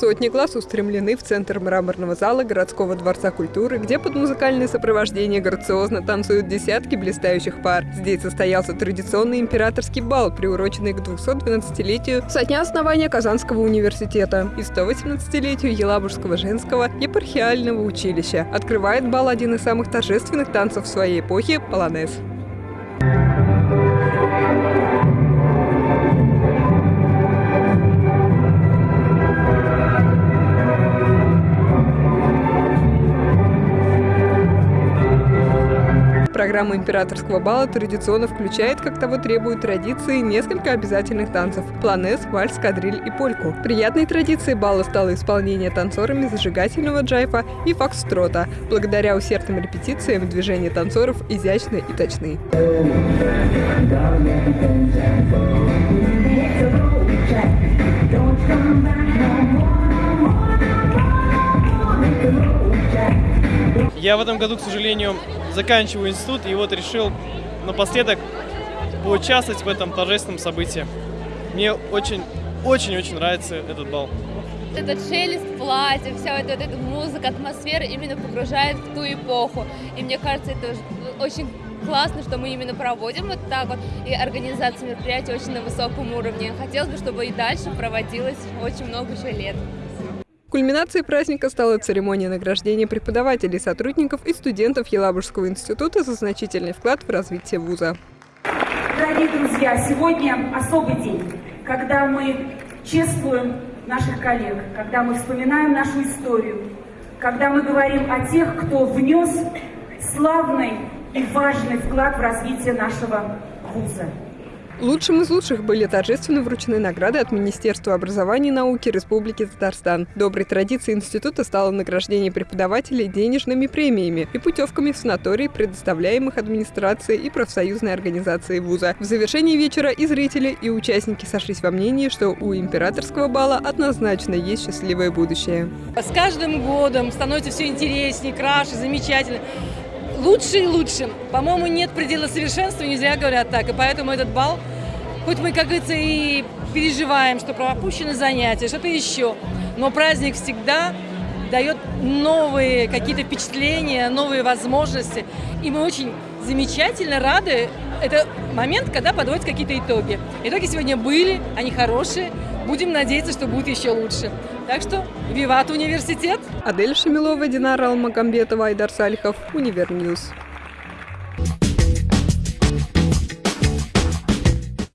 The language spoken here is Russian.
Сотни глаз устремлены в центр мраморного зала городского дворца культуры, где под музыкальное сопровождение грациозно танцуют десятки блистающих пар. Здесь состоялся традиционный императорский бал, приуроченный к 212-летию со дня основания Казанского университета и 118-летию Елабужского женского епархиального училища. Открывает бал один из самых торжественных танцев своей эпохи – полонез. Программа императорского бала традиционно включает, как того требуют традиции, несколько обязательных танцев – планес, вальс, кадриль и польку. Приятной традицией бала стало исполнение танцорами зажигательного джайфа и фокстрота. Благодаря усердным репетициям движения танцоров изящны и точны. Я в этом году, к сожалению, заканчиваю институт, и вот решил напоследок поучаствовать в этом торжественном событии. Мне очень-очень-очень нравится этот бал. Этот шелест платья, вся вот эта музыка, атмосфера именно погружает в ту эпоху. И мне кажется, это очень классно, что мы именно проводим вот так вот, и организация мероприятий очень на высоком уровне. Хотелось бы, чтобы и дальше проводилось очень много еще лет. Кульминацией праздника стала церемония награждения преподавателей, сотрудников и студентов Елабужского института за значительный вклад в развитие вуза. Дорогие друзья, сегодня особый день, когда мы чествуем наших коллег, когда мы вспоминаем нашу историю, когда мы говорим о тех, кто внес славный и важный вклад в развитие нашего вуза. Лучшим из лучших были торжественно вручены награды от Министерства образования и науки Республики Татарстан. Доброй традицией института стало награждение преподавателей денежными премиями и путевками в санатории, предоставляемых администрацией и профсоюзной организацией вуза. В завершении вечера и зрители, и участники сошлись во мнении, что у императорского бала однозначно есть счастливое будущее. С каждым годом становится все интереснее, краше, замечательно лучше и лучше. По-моему, нет предела совершенства, не зря говорят так. И поэтому этот бал, хоть мы, как говорится, и переживаем, что пропущены занятия, что-то еще, но праздник всегда дает новые какие-то впечатления, новые возможности. И мы очень замечательно рады. Это момент, когда подводят какие-то итоги. Итоги сегодня были, они хорошие. Будем надеяться, что будут еще лучше. Так что, виват университет! Адель Шамилова, Динара Алмагамбетова, Айдар Салихов, Univer News.